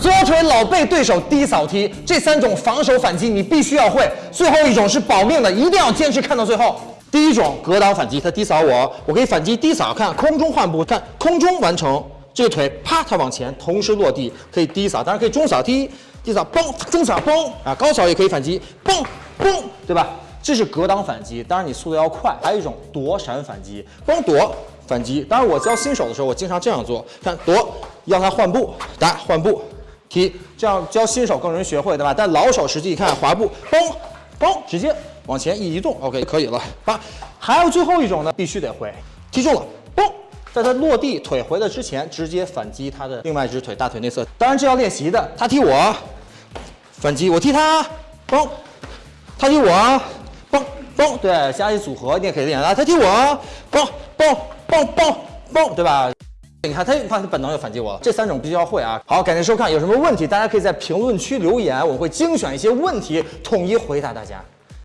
左腿老被对手低扫踢，这三种防守反击你必须要会。最后一种是保命的，一定要坚持看到最后。第一种格挡反击，他低扫我，我可以反击低扫，看空中换步，看空中完成这个腿，啪，它往前，同时落地，可以低扫，当然可以中扫踢，低扫嘣，中扫嘣啊，高扫也可以反击，嘣嘣，对吧？这是格挡反击，当然你速度要快。还有一种躲闪反击，嘣躲反击。当然我教新手的时候，我经常这样做，看躲，要他换步，打换步，踢，这样教新手更容易学会，对吧？但老手实际一看滑步，嘣嘣，直接往前一移动，OK 可以了。八，还有最后一种呢，必须得会，踢中了，嘣，在他落地腿回的之前，直接反击他的另外一只腿大腿内侧。当然这要练习的，他踢我，反击我踢他，嘣，他踢我。嘣 嘣，对，加一组合你也可以练啊。他踢我，嘣嘣嘣嘣嘣，对吧？你看他，他本能就反击我了。这三种必须要会啊。好，感谢收看，有什么问题大家可以在评论区留言，我会精选一些问题统一回答大家。